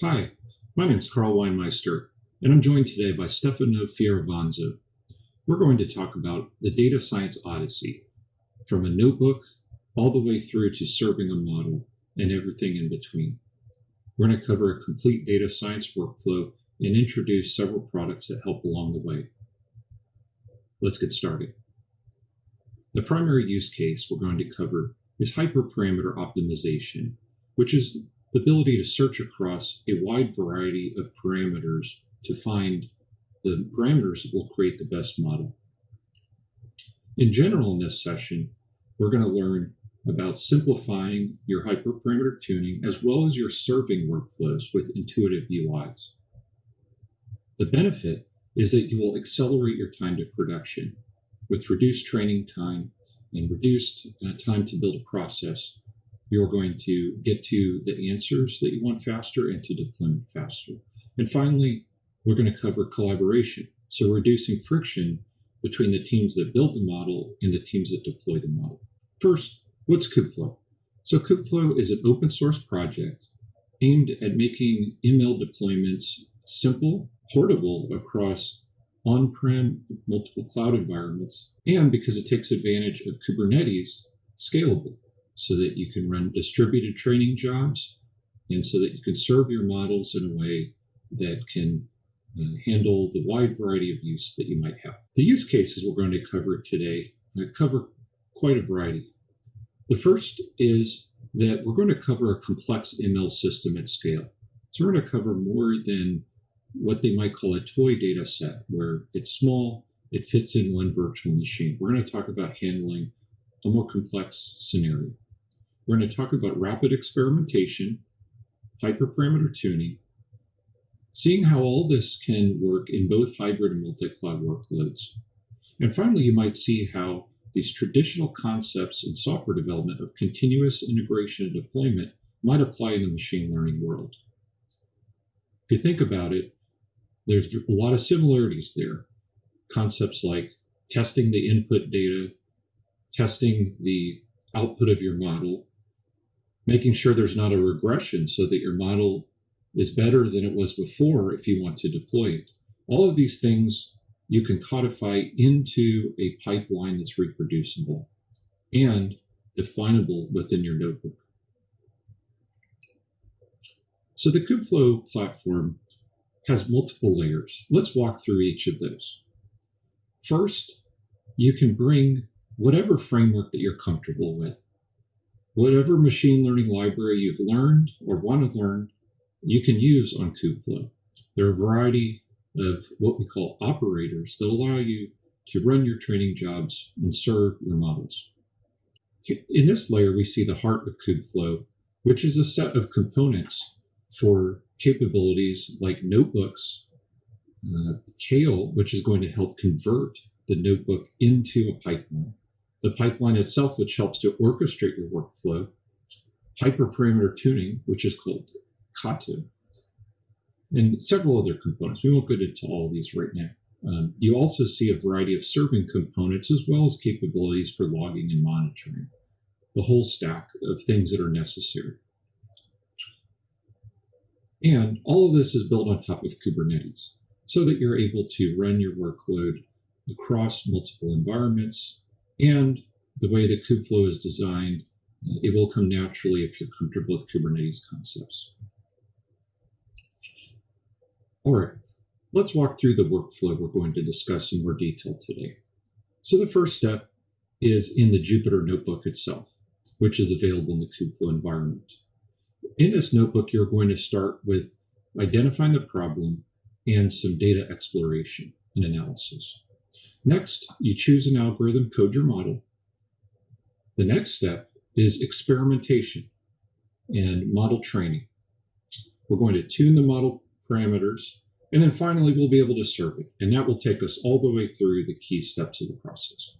Hi, my name is Carl Weinmeister, and I'm joined today by Stefano Fioravanzo. We're going to talk about the data science odyssey, from a notebook all the way through to serving a model and everything in between. We're going to cover a complete data science workflow and introduce several products that help along the way. Let's get started. The primary use case we're going to cover is hyperparameter optimization, which is the ability to search across a wide variety of parameters to find the parameters that will create the best model. In general, in this session, we're going to learn about simplifying your hyperparameter tuning as well as your serving workflows with intuitive UIs. The benefit is that you will accelerate your time to production with reduced training time and reduced uh, time to build a process you're going to get to the answers that you want faster and to deployment faster. And finally, we're going to cover collaboration. So reducing friction between the teams that build the model and the teams that deploy the model. First, what's Kubeflow? So Kubeflow is an open source project aimed at making ML deployments simple, portable across on-prem multiple cloud environments, and because it takes advantage of Kubernetes, scalable so that you can run distributed training jobs and so that you can serve your models in a way that can uh, handle the wide variety of use that you might have. The use cases we're going to cover today uh, cover quite a variety. The first is that we're going to cover a complex ML system at scale. So we're going to cover more than what they might call a toy data set, where it's small, it fits in one virtual machine. We're going to talk about handling a more complex scenario. We're going to talk about rapid experimentation, hyperparameter tuning, seeing how all this can work in both hybrid and multi-cloud workloads. And finally, you might see how these traditional concepts in software development of continuous integration and deployment might apply in the machine learning world. If you think about it, there's a lot of similarities there. Concepts like testing the input data, testing the output of your model, making sure there's not a regression so that your model is better than it was before if you want to deploy it. All of these things you can codify into a pipeline that's reproducible and definable within your notebook. So the Kubeflow platform has multiple layers. Let's walk through each of those. First, you can bring whatever framework that you're comfortable with whatever machine learning library you've learned or want to learn, you can use on Kubeflow. There are a variety of what we call operators that allow you to run your training jobs and serve your models. In this layer, we see the heart of Kubeflow, which is a set of components for capabilities like notebooks, uh, Kale, which is going to help convert the notebook into a pipeline, the pipeline itself, which helps to orchestrate your workflow, hyperparameter tuning, which is called Katib, and several other components. We won't get into all of these right now. Um, you also see a variety of serving components as well as capabilities for logging and monitoring, the whole stack of things that are necessary. And all of this is built on top of Kubernetes so that you're able to run your workload across multiple environments and the way that Kubeflow is designed, uh, it will come naturally if you're comfortable with Kubernetes concepts. All right, let's walk through the workflow we're going to discuss in more detail today. So the first step is in the Jupyter Notebook itself, which is available in the Kubeflow environment. In this notebook, you're going to start with identifying the problem and some data exploration and analysis. Next, you choose an algorithm, code your model. The next step is experimentation and model training. We're going to tune the model parameters, and then finally we'll be able to serve it. And that will take us all the way through the key steps of the process.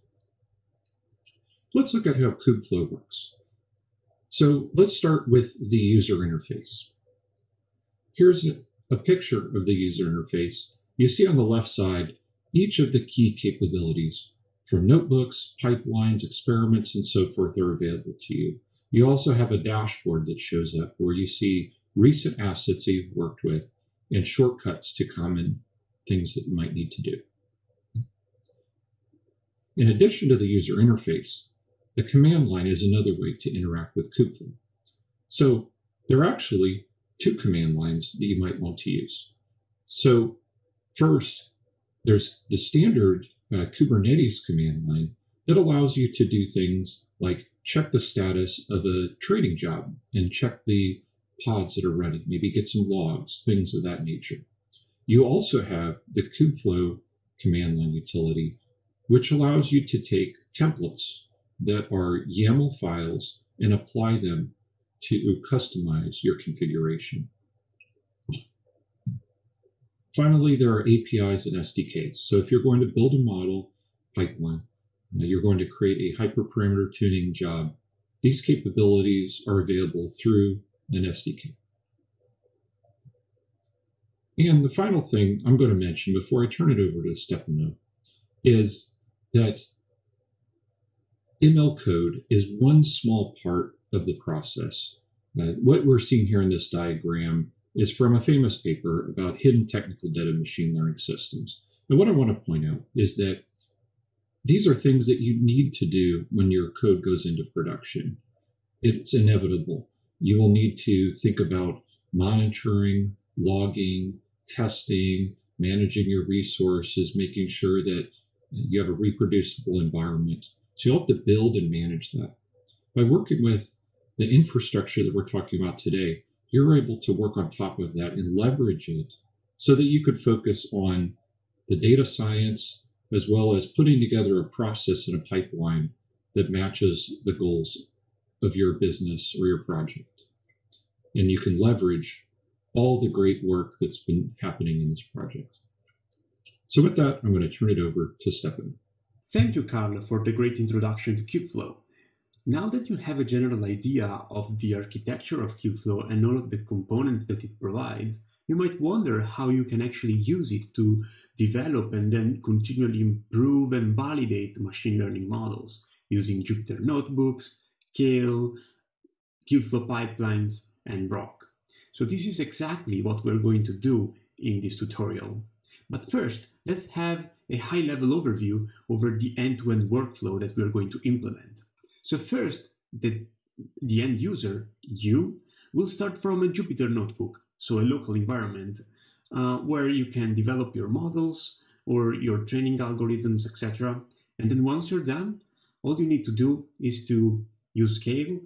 Let's look at how Kubeflow works. So let's start with the user interface. Here's a picture of the user interface. You see on the left side each of the key capabilities from notebooks, pipelines, experiments, and so forth are available to you. You also have a dashboard that shows up where you see recent assets that you've worked with, and shortcuts to common things that you might need to do. In addition to the user interface, the command line is another way to interact with Kubeflow. So there are actually two command lines that you might want to use. So first, there's the standard uh, Kubernetes command line that allows you to do things like check the status of a trading job and check the pods that are running, maybe get some logs, things of that nature. You also have the Kubeflow command line utility, which allows you to take templates that are YAML files and apply them to customize your configuration. Finally, there are APIs and SDKs. So if you're going to build a model pipeline, you're going to create a hyperparameter tuning job, these capabilities are available through an SDK. And the final thing I'm going to mention before I turn it over to Stefano is that ML code is one small part of the process. Uh, what we're seeing here in this diagram is from a famous paper about hidden technical debt of machine learning systems. And what I want to point out is that these are things that you need to do when your code goes into production. It's inevitable. You will need to think about monitoring, logging, testing, managing your resources, making sure that you have a reproducible environment. So you'll have to build and manage that. By working with the infrastructure that we're talking about today, you're able to work on top of that and leverage it so that you could focus on the data science as well as putting together a process and a pipeline that matches the goals of your business or your project. And you can leverage all the great work that's been happening in this project. So with that, I'm going to turn it over to Stefan. Thank you, Carlo, for the great introduction to Kubeflow. Now that you have a general idea of the architecture of Kubeflow and all of the components that it provides, you might wonder how you can actually use it to develop and then continually improve and validate machine learning models using Jupyter notebooks, Kale, Kubeflow pipelines, and Rok. So this is exactly what we're going to do in this tutorial. But first, let's have a high-level overview over the end-to-end -end workflow that we're going to implement. So first, the, the end user, you, will start from a Jupyter notebook, so a local environment, uh, where you can develop your models or your training algorithms, etc. And then once you're done, all you need to do is to use Kale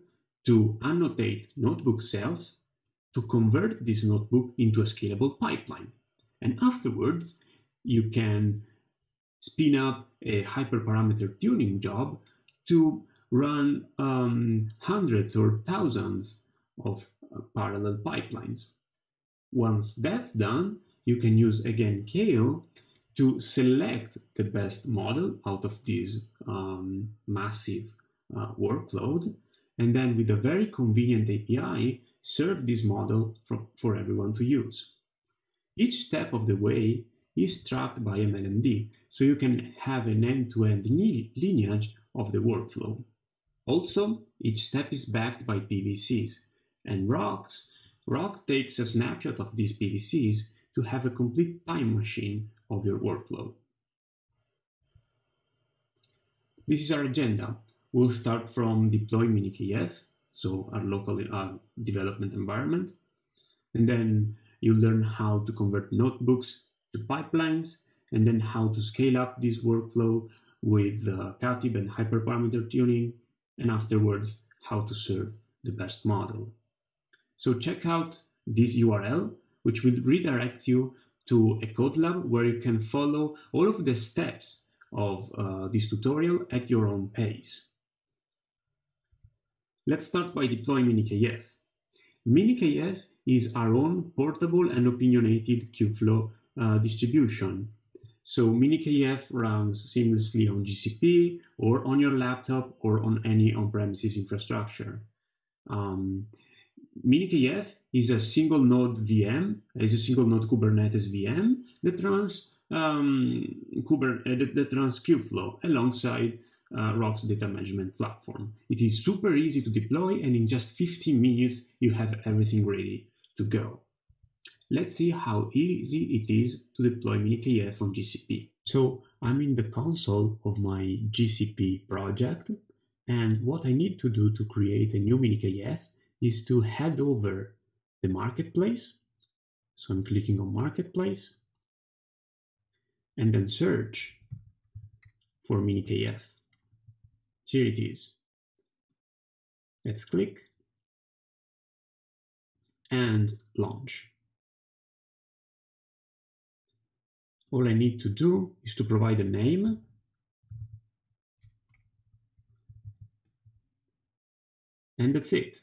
to annotate notebook cells to convert this notebook into a scalable pipeline. And afterwards, you can spin up a hyperparameter tuning job to run um, hundreds or thousands of uh, parallel pipelines. Once that's done, you can use again Kale to select the best model out of this um, massive uh, workload, and then with a very convenient API, serve this model for, for everyone to use. Each step of the way is tracked by MLMD, so you can have an end-to-end -end lineage of the workflow. Also, each step is backed by PVCs, and Roks, Rok takes a snapshot of these PVCs to have a complete time machine of your workflow. This is our agenda. We'll start from deploy minikf, so our local uh, development environment, and then you learn how to convert notebooks to pipelines, and then how to scale up this workflow with uh, Katib and hyperparameter tuning, and afterwards how to serve the best model. So check out this URL, which will redirect you to a code lab where you can follow all of the steps of uh, this tutorial at your own pace. Let's start by deploying minikf. minikf is our own portable and opinionated Kubeflow uh, distribution so minikf runs seamlessly on GCP or on your laptop or on any on-premises infrastructure. Um, minikf is a single node VM, is a single node Kubernetes VM that runs um, Kuber uh, that, that, runs Kubeflow alongside uh, Rok's data management platform. It is super easy to deploy and in just 15 minutes you have everything ready. to go. Let's see how easy it is to deploy minikf on GCP. So I'm in the console of my GCP project, and what I need to do to create a new minikf is to head over the marketplace. So I'm clicking on marketplace, and then search for minikf. Here it is. Let's click and launch. All I need to do is to provide a name and that's it.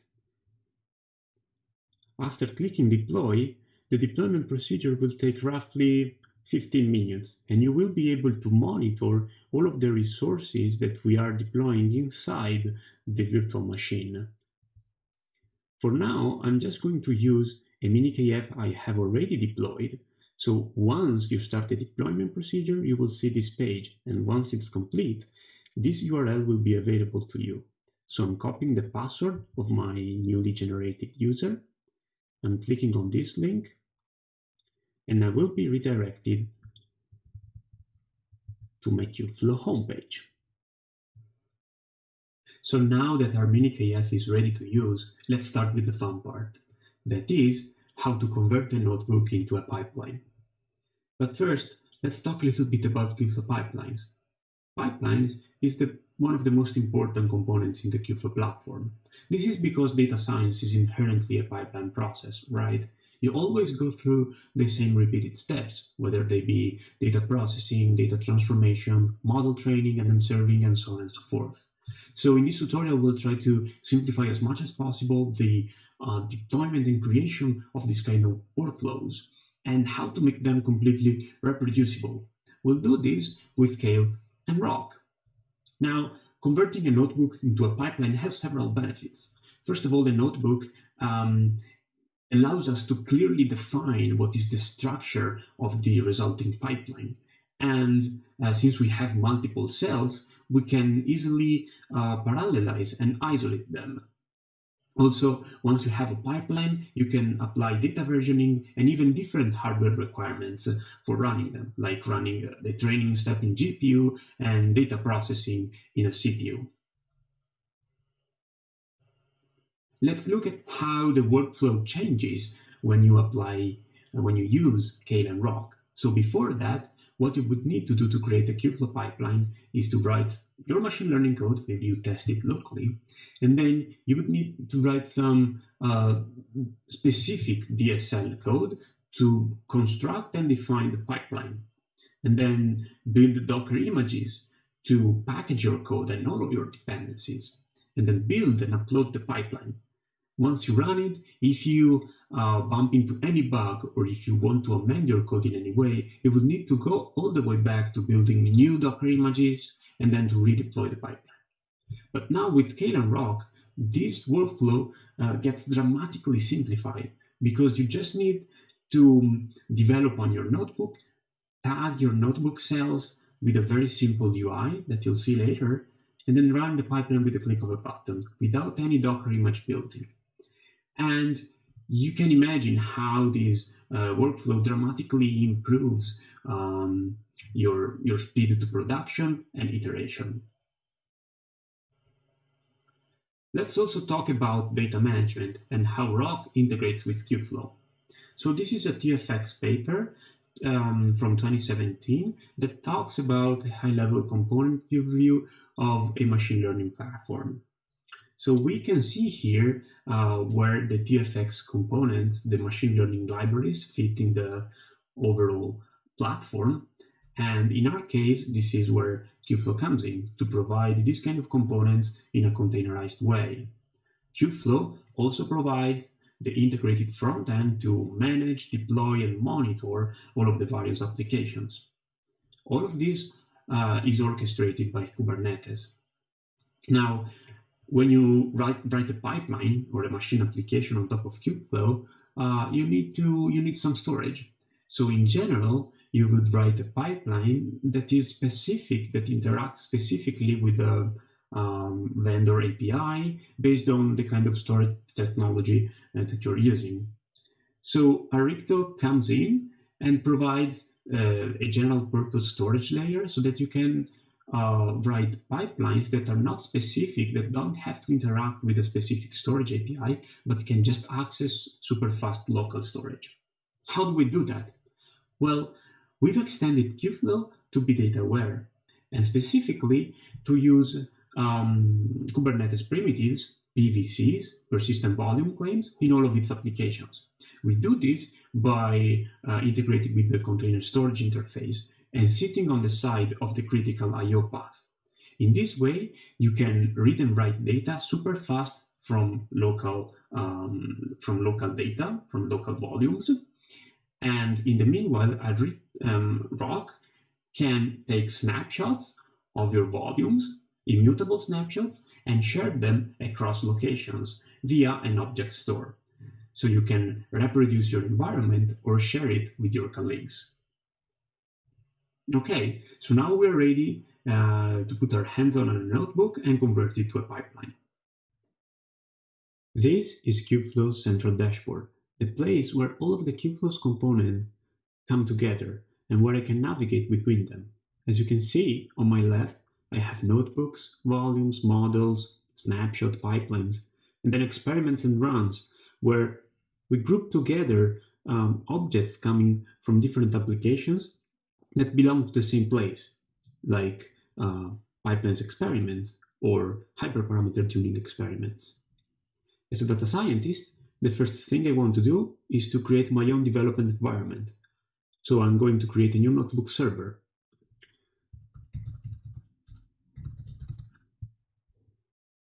After clicking deploy, the deployment procedure will take roughly 15 minutes and you will be able to monitor all of the resources that we are deploying inside the virtual machine. For now, I'm just going to use a minikf I have already deployed. So once you start the deployment procedure, you will see this page. And once it's complete, this URL will be available to you. So I'm copying the password of my newly generated user. I'm clicking on this link and I will be redirected to my Kubeflow homepage. So now that our minikf is ready to use, let's start with the fun part. That is, how to convert a notebook into a pipeline. But first, let's talk a little bit about Kubeflow pipelines. Pipelines is the, one of the most important components in the Kubeflow platform. This is because data science is inherently a pipeline process, right? You always go through the same repeated steps, whether they be data processing, data transformation, model training, and then serving, and so on and so forth. So in this tutorial, we'll try to simplify as much as possible the uh, deployment and creation of this kind of workflows and how to make them completely reproducible. We'll do this with Kale and Rok. Now, converting a notebook into a pipeline has several benefits. First of all, the notebook um, allows us to clearly define what is the structure of the resulting pipeline. And uh, since we have multiple cells, we can easily uh, parallelize and isolate them. Also, once you have a pipeline, you can apply data versioning and even different hardware requirements for running them, like running uh, the training step in GPU and data processing in a CPU. Let's look at how the workflow changes when you apply, when you use Kale and Rok. So before that, what you would need to do to create a Kubeflow pipeline is to write your machine learning code, maybe you test it locally, and then you would need to write some uh, specific DSL code to construct and define the pipeline, and then build Docker images to package your code and all of your dependencies, and then build and upload the pipeline. Once you run it, if you uh, bump into any bug or if you want to amend your code in any way, you would need to go all the way back to building new Docker images and then to redeploy the pipeline. But now with Kale Rok, this workflow uh, gets dramatically simplified because you just need to develop on your notebook, tag your notebook cells with a very simple UI that you'll see later, and then run the pipeline with a click of a button without any Docker image built in. And you can imagine how this uh, workflow dramatically improves um, your, your speed to production and iteration. Let's also talk about data management and how Rok integrates with Kubeflow. So this is a TFX paper um, from 2017 that talks about a high-level component view of a machine learning platform. So we can see here uh, where the TFX components, the machine learning libraries fit in the overall platform. And in our case, this is where Kubeflow comes in to provide this kind of components in a containerized way. Kubeflow also provides the integrated front end to manage, deploy, and monitor all of the various applications. All of this uh, is orchestrated by Kubernetes. Now, when you write write a pipeline or a machine application on top of Kubeflow, uh, you need to you need some storage. So in general, you would write a pipeline that is specific, that interacts specifically with the um, vendor API based on the kind of storage technology uh, that you're using. So Arrikto comes in and provides uh, a general purpose storage layer so that you can uh, write pipelines that are not specific, that don't have to interact with a specific storage API, but can just access super fast local storage. How do we do that? Well, we've extended Kubeflow to be data aware and specifically to use um, Kubernetes primitives, PVCs, persistent volume claims, in all of its applications. We do this by uh, integrating with the container storage interface and sitting on the side of the critical I.O. path. In this way, you can read and write data super fast from local um, from local data, from local volumes. And in the meanwhile, a um, Rok can take snapshots of your volumes, immutable snapshots, and share them across locations via an object store. So you can reproduce your environment or share it with your colleagues. Okay, so now we're ready uh, to put our hands on a notebook and convert it to a pipeline. This is Kubeflow's central dashboard, the place where all of the Kubeflow's components come together and where I can navigate between them. As you can see on my left, I have notebooks, volumes, models, snapshot pipelines, and then experiments and runs where we group together um, objects coming from different applications that belong to the same place, like uh, pipelines experiments or hyperparameter tuning experiments. As a data scientist, the first thing I want to do is to create my own development environment. So I'm going to create a new notebook server.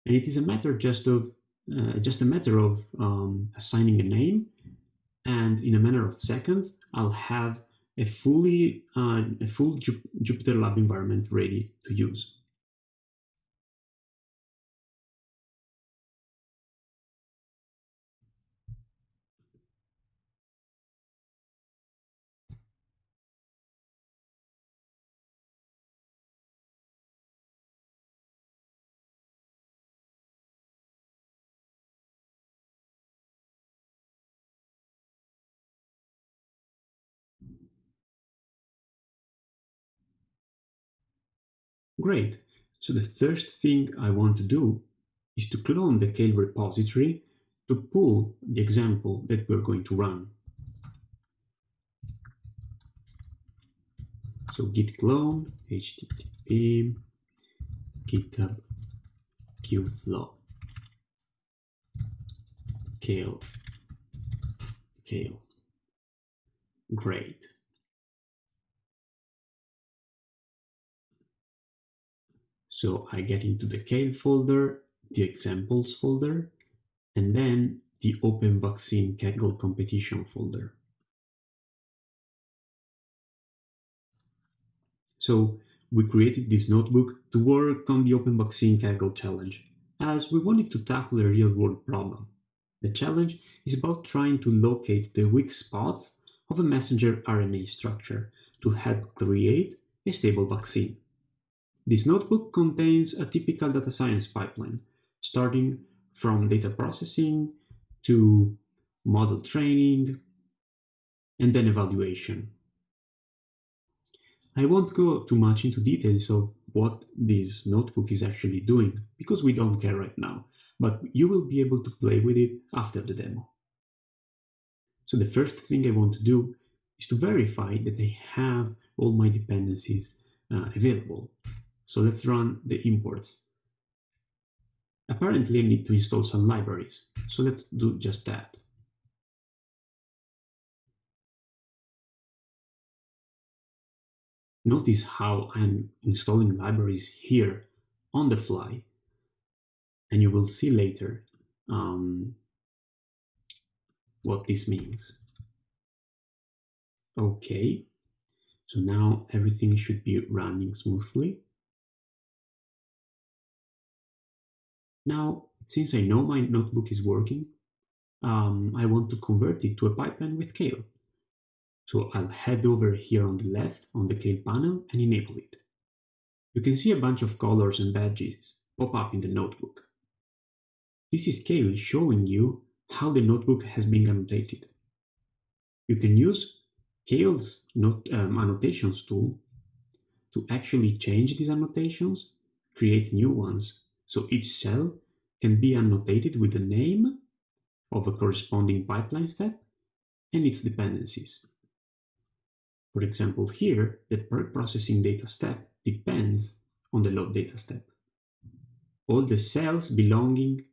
And it is a matter just of uh, just a matter of um, assigning a name and in a matter of seconds I'll have a fully uh, a full Jupyter Lab environment ready to use. Great. So the first thing I want to do is to clone the Kale repository to pull the example that we're going to run. So git clone http github kubeflow kale kale great So I get into the Kale folder, the examples folder, and then the Open Vaccine Kaggle competition folder. So we created this notebook to work on the Open Vaccine Kaggle challenge, as we wanted to tackle a real-world problem. The challenge is about trying to locate the weak spots of a messenger RNA structure to help create a stable vaccine. This notebook contains a typical data science pipeline, starting from data processing to model training and then evaluation. I won't go too much into details of what this notebook is actually doing because we don't care right now, but you will be able to play with it after the demo. So the first thing I want to do is to verify that I have all my dependencies uh, available. So let's run the imports. Apparently I need to install some libraries. So let's do just that. Notice how I'm installing libraries here on the fly. And you will see later um, what this means. Okay, so now everything should be running smoothly. Now, since I know my notebook is working, um, I want to convert it to a pipeline with Kale. So I'll head over here on the left on the Kale panel and enable it. You can see a bunch of colors and badges pop up in the notebook. This is Kale showing you how the notebook has been annotated. You can use Kale's note, um, annotations tool to actually change these annotations, create new ones. So each cell can be annotated with the name of a corresponding pipeline step and its dependencies. For example, here, the per processing data step depends on the load data step. All the cells belonging,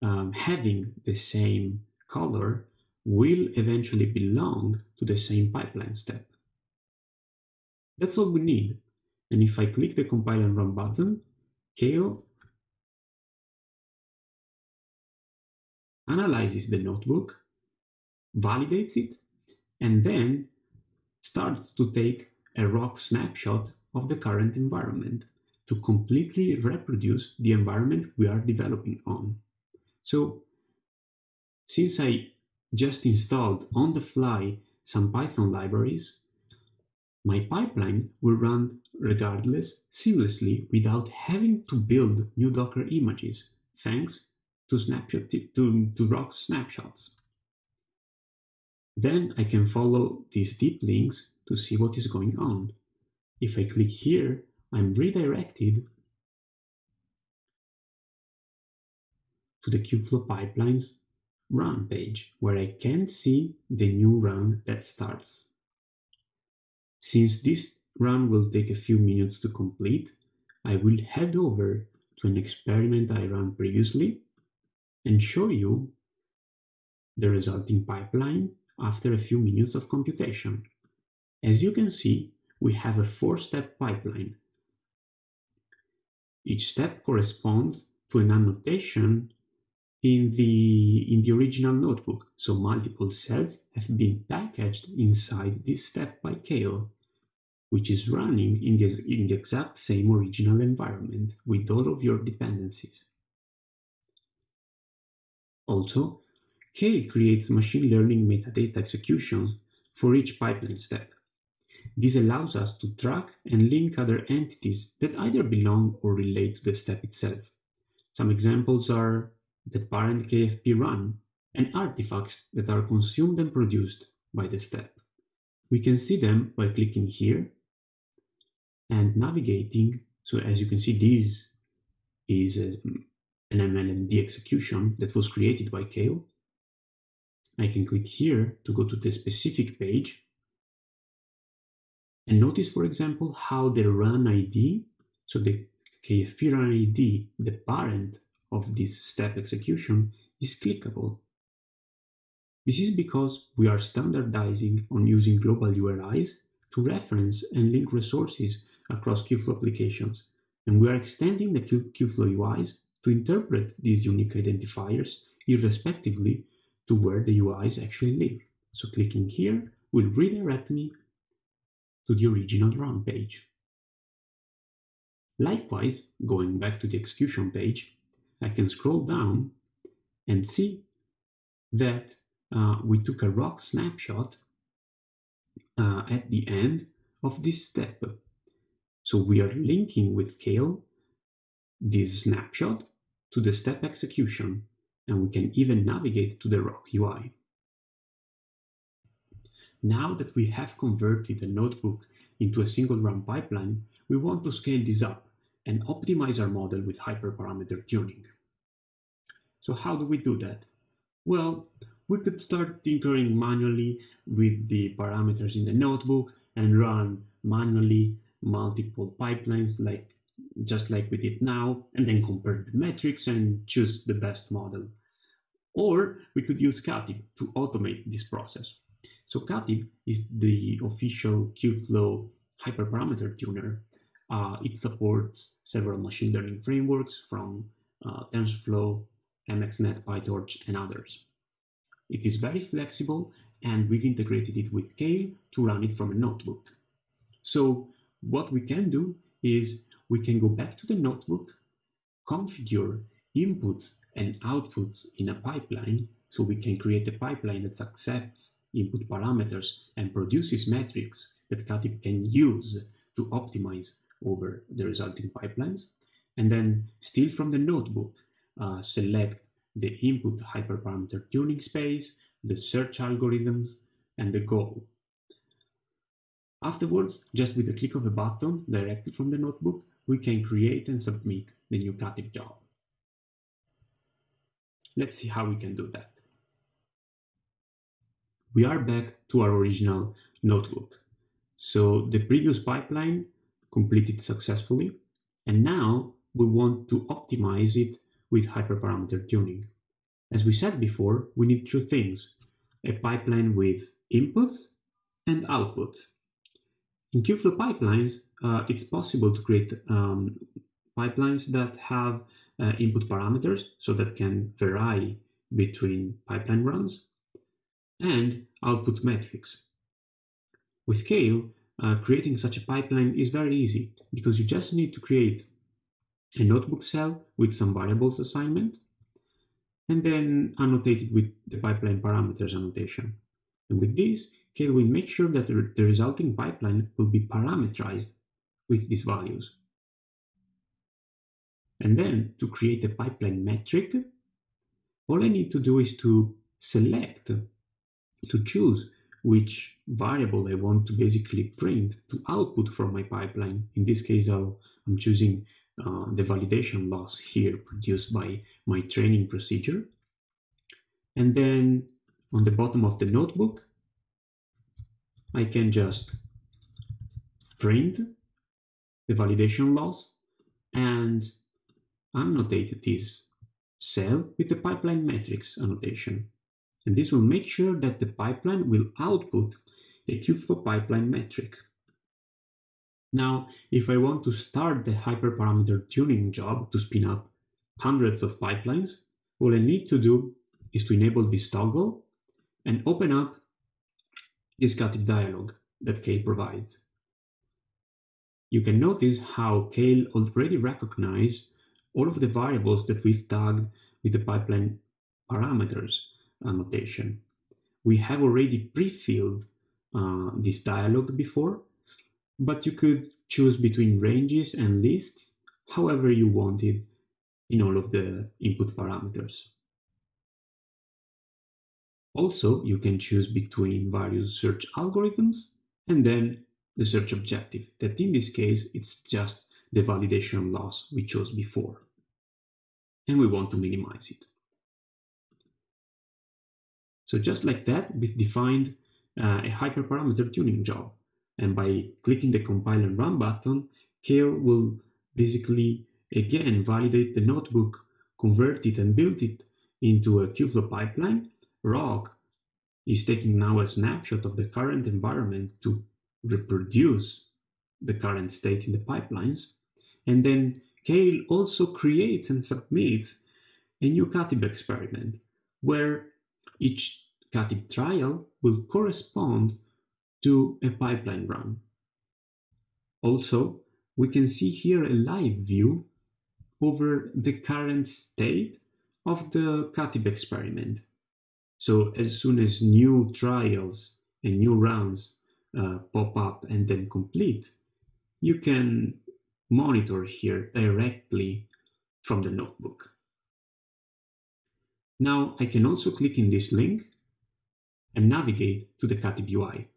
um, having the same color will eventually belong to the same pipeline step. That's all we need. And if I click the compile and run button, Kale analyzes the notebook, validates it, and then starts to take a Rok snapshot of the current environment to completely reproduce the environment we are developing on. So since I just installed on the fly some Python libraries, my pipeline will run regardless seamlessly without having to build new Docker images, thanks to, snapshot, to, to Rok snapshots. Then I can follow these deep links to see what is going on. If I click here, I'm redirected to the Kubeflow pipelines run page, where I can see the new run that starts. Since this run will take a few minutes to complete, I will head over to an experiment I ran previously and show you the resulting pipeline after a few minutes of computation. As you can see, we have a four-step pipeline. Each step corresponds to an annotation in the, in the original notebook, so multiple cells have been packaged inside this step by Kale, which is running in the, in the exact same original environment with all of your dependencies. Also, K creates machine learning metadata executions for each pipeline step. This allows us to track and link other entities that either belong or relate to the step itself. Some examples are the parent KFP run and artifacts that are consumed and produced by the step. We can see them by clicking here and navigating. So as you can see, this is a, an MLMD execution that was created by Kale. I can click here to go to the specific page and notice, for example, how the run ID, so the KFP run ID, the parent of this step execution, is clickable. This is because we are standardizing on using global URIs to reference and link resources across Kubeflow applications, and we are extending the Kubeflow UIs to interpret these unique identifiers irrespectively to where the UIs actually live. So clicking here will redirect me to the original run page. Likewise, going back to the execution page, I can scroll down and see that uh, we took a Rok snapshot uh, at the end of this step. So we are linking with Kale this snapshot to the step execution and we can even navigate to the Rok UI. Now that we have converted the notebook into a single run pipeline, we want to scale this up and optimize our model with hyperparameter tuning. So how do we do that? Well, we could start tinkering manually with the parameters in the notebook and run manually multiple pipelines like just like we did now, and then compare the metrics and choose the best model. Or we could use Katib to automate this process. So Katib is the official Kubeflow hyperparameter tuner. Uh, it supports several machine learning frameworks from uh, TensorFlow, MXNet, PyTorch, and others. It is very flexible, and we've integrated it with Kale to run it from a notebook. So what we can do is we can go back to the notebook, configure inputs and outputs in a pipeline, so we can create a pipeline that accepts input parameters and produces metrics that Katib can use to optimize over the resulting pipelines. And then still from the notebook, uh, select the input hyperparameter tuning space, the search algorithms, and the goal. Afterwards, just with the click of a button directly from the notebook, we can create and submit the new Katib job. Let's see how we can do that. We are back to our original notebook. So the previous pipeline completed successfully, and now we want to optimize it with hyperparameter tuning. As we said before, we need two things, a pipeline with inputs and outputs. In Kubeflow pipelines, uh, it's possible to create um, pipelines that have uh, input parameters, so that can vary between pipeline runs, and output metrics. With Kale, uh, creating such a pipeline is very easy because you just need to create a notebook cell with some variables assignment and then annotate it with the pipeline parameters annotation. And with this, Kale we make sure that the, the resulting pipeline will be parameterized with these values. And then to create a pipeline metric, all I need to do is to select, to choose which variable I want to basically print to output from my pipeline. In this case, i am choosing uh, the validation loss here produced by my training procedure. And then on the bottom of the notebook, I can just print the validation loss and annotate this cell with the pipeline metrics annotation. And this will make sure that the pipeline will output a Kubeflow pipeline metric. Now, if I want to start the hyperparameter tuning job to spin up hundreds of pipelines, all I need to do is to enable this toggle and open up this Katib dialog that Kale provides. You can notice how Kale already recognizes all of the variables that we've tagged with the pipeline parameters annotation. We have already pre-filled uh, this dialog before, but you could choose between ranges and lists however you wanted in all of the input parameters. Also, you can choose between various search algorithms and then the search objective, that in this case, it's just the validation loss we chose before. And we want to minimize it. So just like that, we've defined uh, a hyperparameter tuning job. And by clicking the compile and run button, Kale will basically again validate the notebook, convert it and build it into a Kubeflow pipeline. Rok is taking now a snapshot of the current environment to reproduce the current state in the pipelines. And then Kale also creates and submits a new Katib experiment where each Katib trial will correspond to a pipeline run. Also, we can see here a live view over the current state of the Katib experiment. So as soon as new trials and new rounds uh, pop up and then complete, you can monitor here directly from the notebook. Now I can also click in this link and navigate to the Katib UI.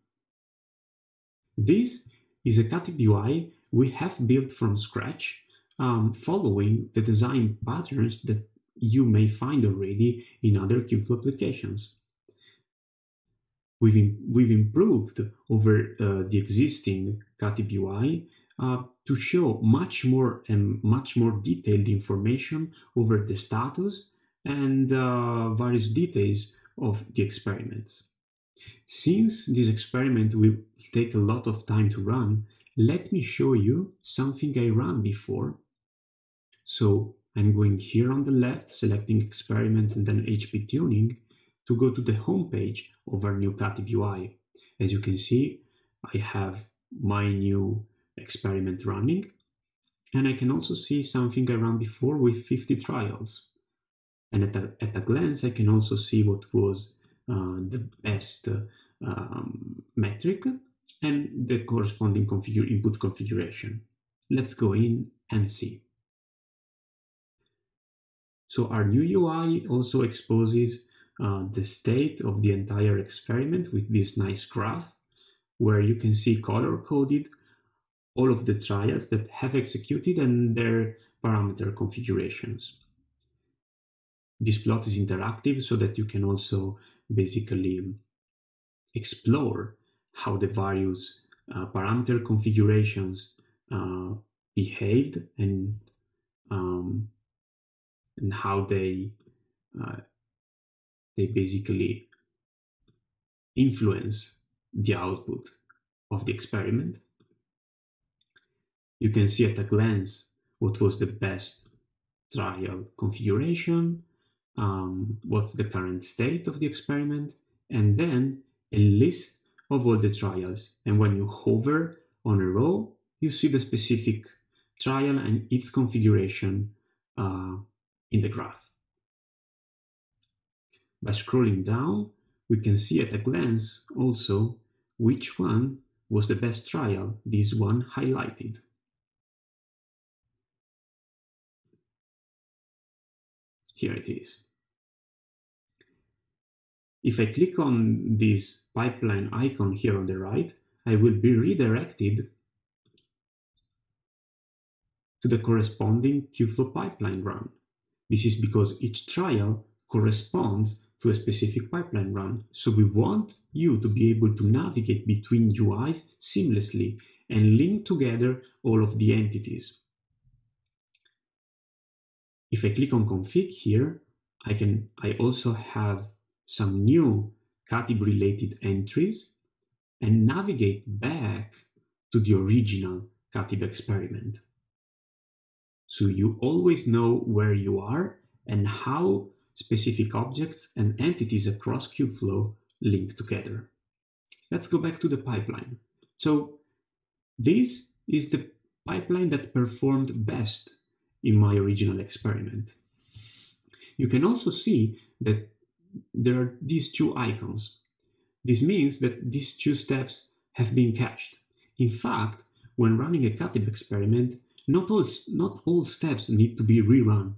This is a Katib UI we have built from scratch um, following the design patterns that you may find already in other Kubeflow applications. We've, we've improved over uh, the existing Katib UI uh, to show much more and much more detailed information over the status and uh, various details of the experiments. Since this experiment will take a lot of time to run, let me show you something I ran before. So I'm going here on the left, selecting experiments and then HP tuning to go to the home page of our new Katib UI. As you can see, I have my new experiment running and I can also see something I ran before with 50 trials. And at a, at a glance, I can also see what was uh, the best um, metric and the corresponding configure input configuration. Let's go in and see. So our new UI also exposes uh, the state of the entire experiment with this nice graph where you can see color coded all of the trials that have executed and their parameter configurations. This plot is interactive so that you can also basically explore how the various uh, parameter configurations uh, behaved and um, and how they uh, they basically influence the output of the experiment. You can see at a glance what was the best trial configuration, um, what's the current state of the experiment, and then a list of all the trials. And when you hover on a row, you see the specific trial and its configuration uh, in the graph. By scrolling down, we can see at a glance also which one was the best trial, this one highlighted. Here it is. If I click on this pipeline icon here on the right, I will be redirected to the corresponding Kubeflow pipeline run. This is because each trial corresponds to a specific pipeline run. So we want you to be able to navigate between UIs seamlessly and link together all of the entities. If I click on config here, I can I also have some new Katib related entries and navigate back to the original Katib experiment. So you always know where you are and how specific objects and entities across Kubeflow link together. Let's go back to the pipeline. So this is the pipeline that performed best in my original experiment. You can also see that there are these two icons. This means that these two steps have been cached. In fact, when running a Katib experiment, not all, not all steps need to be rerun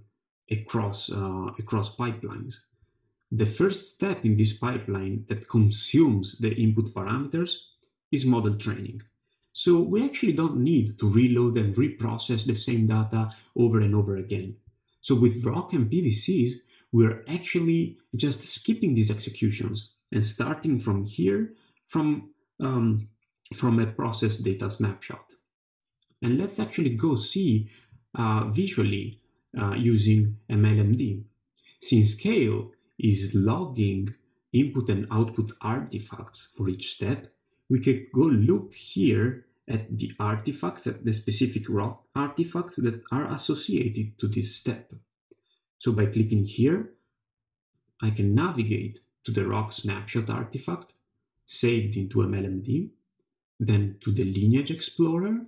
across, uh, across pipelines. The first step in this pipeline that consumes the input parameters is model training. So we actually don't need to reload and reprocess the same data over and over again. So with Rok and PVCs, we're actually just skipping these executions and starting from here from, um, from a process data snapshot. And let's actually go see uh, visually uh, using MLMD. Since Kale is logging input and output artifacts for each step, we can go look here at the artifacts, at the specific Rok artifacts that are associated to this step. So by clicking here, I can navigate to the Rok snapshot artifact saved into MLMD, then to the lineage explorer,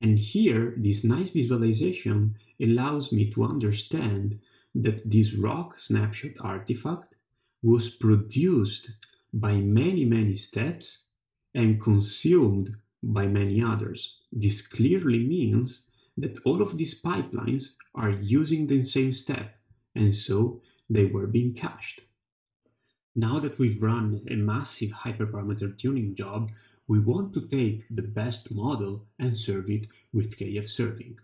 and here, this nice visualization allows me to understand that this Rok snapshot artifact was produced by many, many steps and consumed by many others. This clearly means that all of these pipelines are using the same step, and so they were being cached. Now that we've run a massive hyperparameter tuning job, we want to take the best model and serve it with KF serving.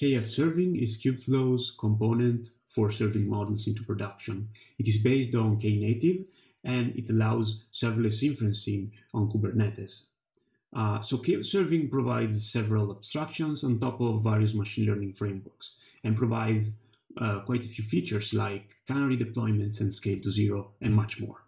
KF serving is Kubeflow's component for serving models into production. It is based on Knative and it allows serverless inferencing on Kubernetes. Uh, so KF serving provides several abstractions on top of various machine learning frameworks and provides uh, quite a few features like canary deployments and scale to zero and much more.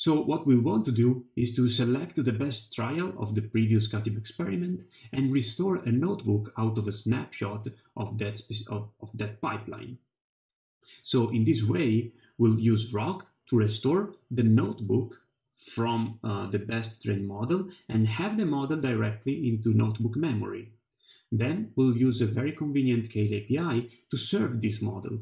So what we want to do is to select the best trial of the previous Katib experiment and restore a notebook out of a snapshot of that, of, of that pipeline. So in this way, we'll use Rok to restore the notebook from uh, the best trained model and have the model directly into notebook memory. Then we'll use a very convenient Kale API to serve this model.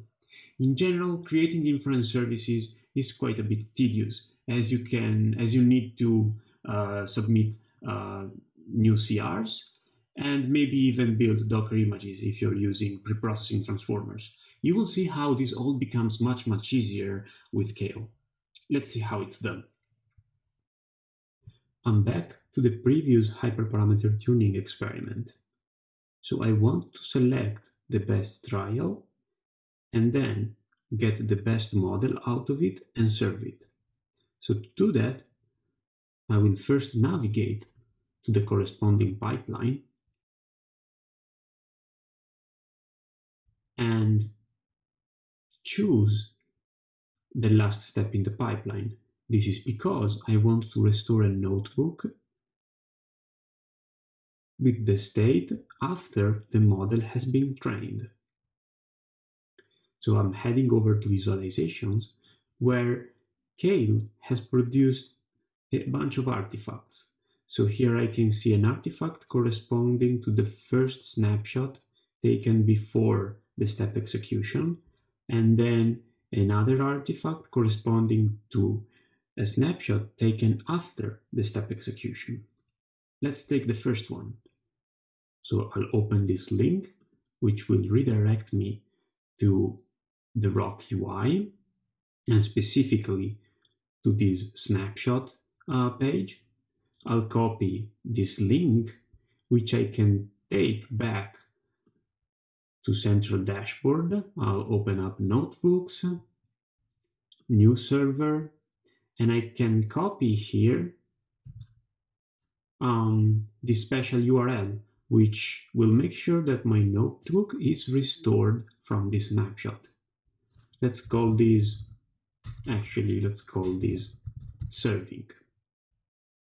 In general, creating inference services is quite a bit tedious as you can as you need to uh, submit uh, new CRs and maybe even build Docker images if you're using preprocessing transformers. You will see how this all becomes much, much easier with Kale. Let's see how it's done. I'm back to the previous hyperparameter tuning experiment. So I want to select the best trial and then get the best model out of it and serve it. So to do that, I will first navigate to the corresponding pipeline and choose the last step in the pipeline. This is because I want to restore a notebook with the state after the model has been trained. So I'm heading over to visualizations where Kale has produced a bunch of artifacts. So here I can see an artifact corresponding to the first snapshot taken before the step execution, and then another artifact corresponding to a snapshot taken after the step execution. Let's take the first one. So I'll open this link, which will redirect me to the Rok UI and specifically to this snapshot uh, page. I'll copy this link, which I can take back to central dashboard. I'll open up notebooks, new server, and I can copy here um, this special URL, which will make sure that my notebook is restored from this snapshot. Let's call this, actually, let's call this serving.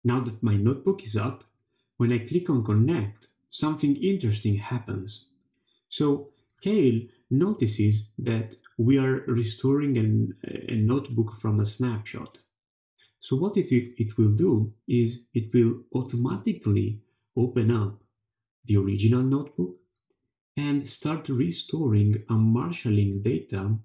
Now that my notebook is up, when I click on connect, something interesting happens. So Kale notices that we are restoring an, a notebook from a snapshot. So what it, it will do is it will automatically open up the original notebook and start restoring and marshalling data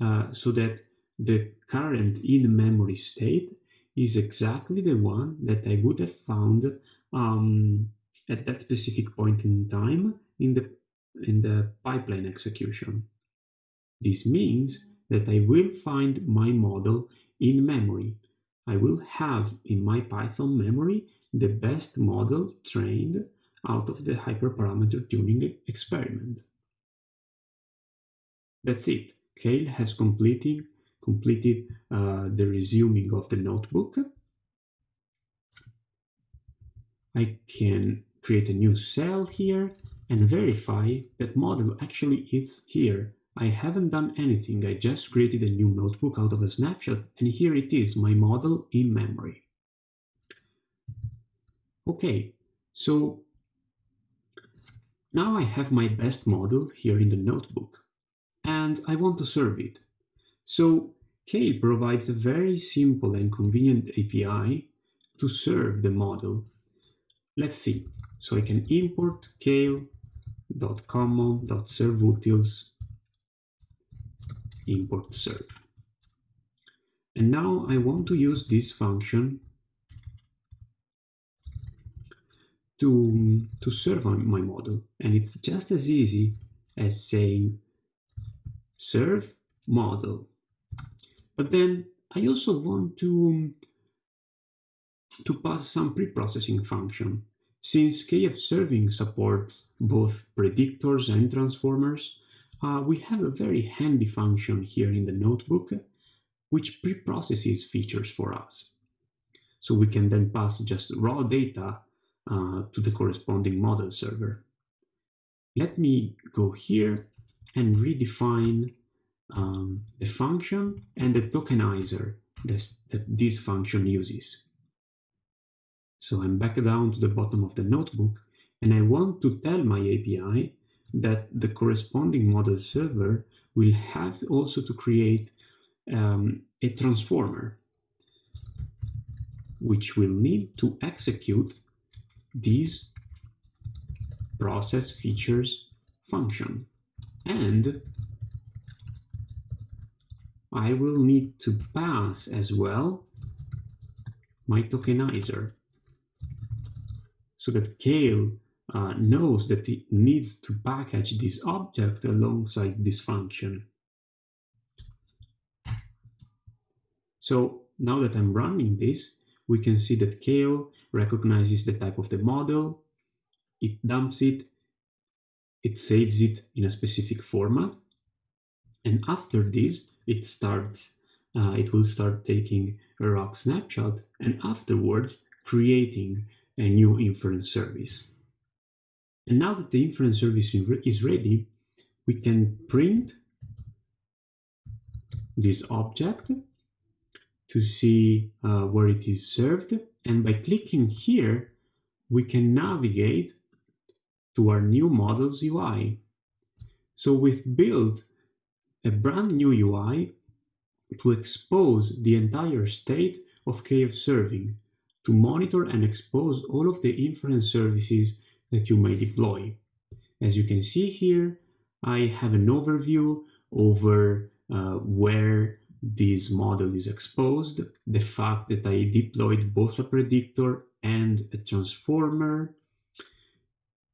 uh, so that the current in-memory state is exactly the one that I would have found um, at that specific point in time in the in the pipeline execution. This means that I will find my model in memory. I will have in my Python memory the best model trained out of the hyperparameter tuning experiment. That's it. Kale has completed, completed uh, the resuming of the notebook. I can create a new cell here and verify that model actually is here. I haven't done anything, I just created a new notebook out of a snapshot and here it is, my model in memory. Okay, so now I have my best model here in the notebook and I want to serve it. So Kale provides a very simple and convenient API to serve the model. Let's see. So I can import kale.common.serveutils import serve. And now I want to use this function to, to serve my model. And it's just as easy as saying serve model. But then I also want to, to pass some pre-processing function. Since KF serving supports both predictors and transformers, uh, we have a very handy function here in the notebook which pre-processes features for us. So we can then pass just raw data uh, to the corresponding model server. Let me go here and redefine um, the function and the tokenizer that this function uses. So I'm back down to the bottom of the notebook and I want to tell my API that the corresponding model server will have also to create um, a transformer which will need to execute this process features function and I will need to pass as well my tokenizer so that Kale uh, knows that it needs to package this object alongside this function. So now that I'm running this, we can see that Kale recognizes the type of the model, it dumps it, it saves it in a specific format, and after this, it starts, uh, it will start taking a Rok snapshot and afterwards creating a new inference service. And now that the inference service is ready, we can print this object to see uh, where it is served. And by clicking here, we can navigate to our new models UI. So we've built a brand new UI to expose the entire state of KF serving, to monitor and expose all of the inference services that you may deploy. As you can see here, I have an overview over uh, where this model is exposed, the fact that I deployed both a predictor and a transformer,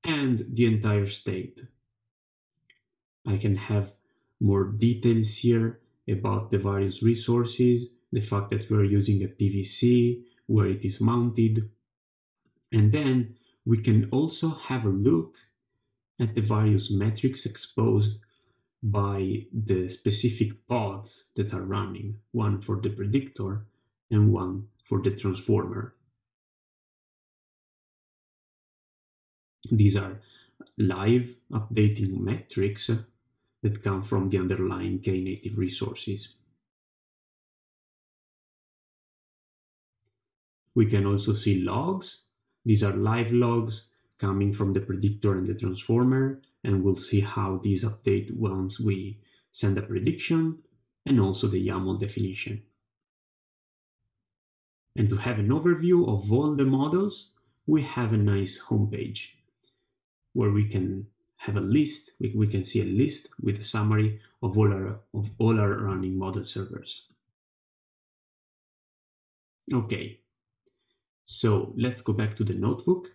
and the entire state. I can have more details here about the various resources, the fact that we're using a PVC, where it is mounted, and then we can also have a look at the various metrics exposed by the specific pods that are running, one for the predictor and one for the transformer. These are live updating metrics that come from the underlying Knative resources. We can also see logs. These are live logs coming from the predictor and the transformer and we'll see how these update once we send a prediction and also the YAML definition. And to have an overview of all the models, we have a nice homepage where we can have a list, we, we can see a list with a summary of all our, of all our running model servers. Okay, so let's go back to the notebook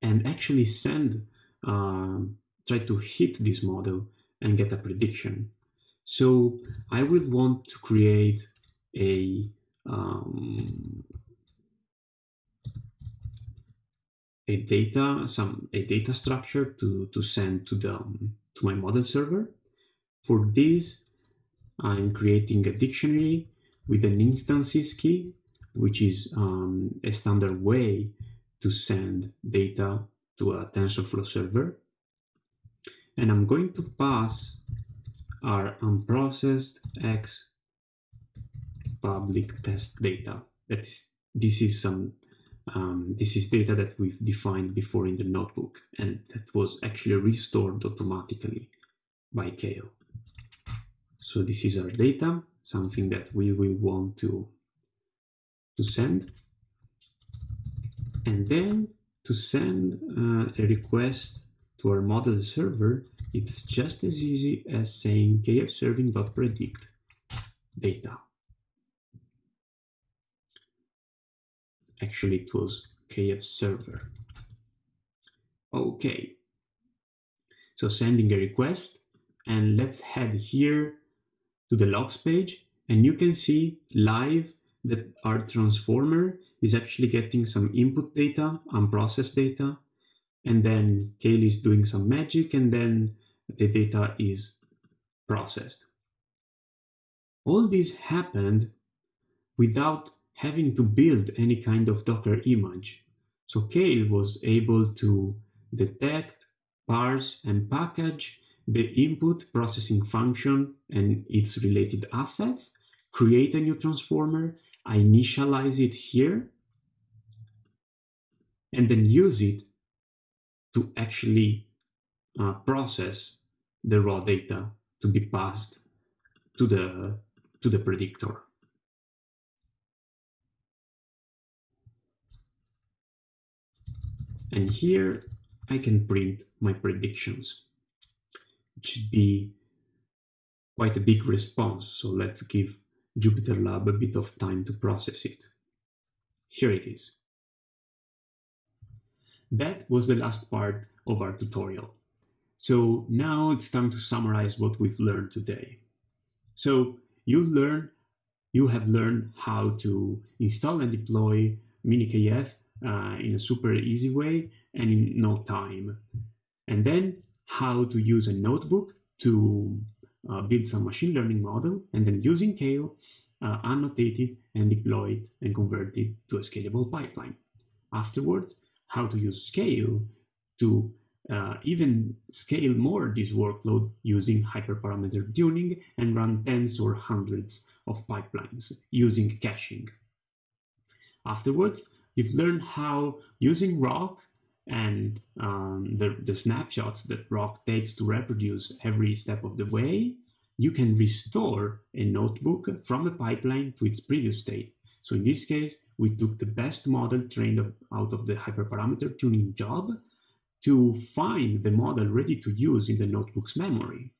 and actually send um, try to hit this model and get a prediction. So I would want to create a um, a data some a data structure to to send to the um, to my model server. For this, I'm creating a dictionary with an instances key, which is um, a standard way to send data to a TensorFlow server and I'm going to pass our unprocessed X public test data. That is, this is some um, this is data that we've defined before in the notebook and that was actually restored automatically by Kale. So this is our data, something that we will want to, to send. And then to send uh, a request to our model server, it's just as easy as saying kfserving.predict data. Actually, it was kf server. Okay, so sending a request and let's head here to the logs page and you can see live that our transformer is actually getting some input data, unprocessed data, and then Kale is doing some magic, and then the data is processed. All this happened without having to build any kind of Docker image. So Kale was able to detect, parse, and package the input processing function and its related assets, create a new transformer, I initialize it here, and then use it to actually uh, process the raw data to be passed to the to the predictor. And here I can print my predictions. It should be quite a big response, so let's give JupyterLab a bit of time to process it. Here it is. that was the last part of our tutorial. So now it's time to summarize what we've learned today. So you learn, you have learned how to install and deploy MiniKF uh, in a super easy way and in no time. And then how to use a notebook to uh, build some machine learning model and then using Kale, uh, annotate it and deploy it and convert it to a scalable pipeline. Afterwards, how to use Kale to uh, even scale more this workload using hyperparameter tuning and run tens or hundreds of pipelines using caching. Afterwards, you've learned how using Rok and um, the, the snapshots that Rok takes to reproduce every step of the way, you can restore a notebook from a pipeline to its previous state. So in this case, we took the best model trained out of the hyperparameter tuning job to find the model ready to use in the notebook's memory.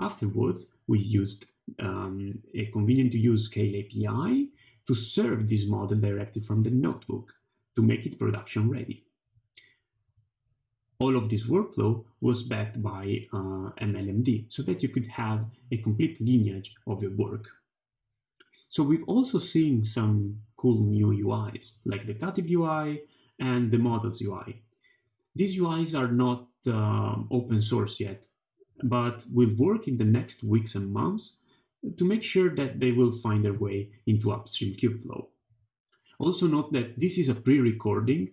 Afterwards, we used um, a convenient to use Kale API to serve this model directly from the notebook to make it production ready. All of this workflow was backed by uh, MLMD so that you could have a complete lineage of your work. So we've also seen some cool new UIs like the Katib UI and the Models UI these UIs are not uh, open source yet, but will work in the next weeks and months to make sure that they will find their way into upstream Kubeflow. Also note that this is a pre-recording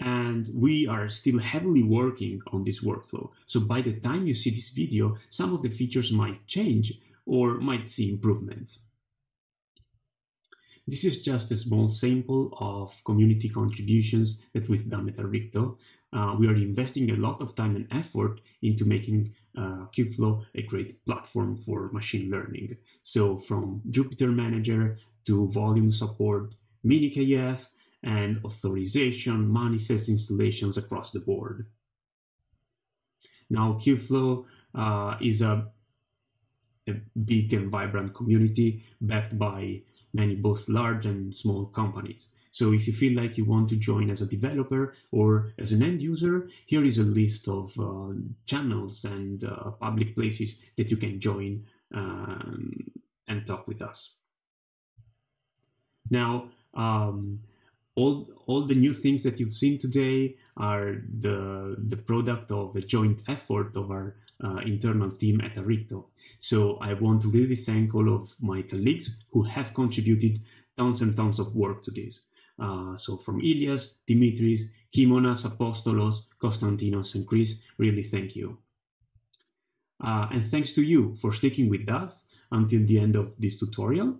and we are still heavily working on this workflow. So by the time you see this video, some of the features might change or might see improvements. This is just a small sample of community contributions that we've done at Arrikto. Uh, we are investing a lot of time and effort into making uh, Kubeflow a great platform for machine learning. So from Jupyter Manager to volume support, MiniKF, and authorization manifest installations across the board. Now, Kubeflow uh, is a, a big and vibrant community backed by many both large and small companies. So if you feel like you want to join as a developer or as an end user, here is a list of uh, channels and uh, public places that you can join um, and talk with us. Now, um, all, all the new things that you've seen today are the, the product of a joint effort of our uh, internal team at Arrikto. So I want to really thank all of my colleagues who have contributed tons and tons of work to this. Uh, so from Ilias, Dimitris, Kimonas, Apostolos, Konstantinos, and Chris, really thank you. Uh, and thanks to you for sticking with us until the end of this tutorial.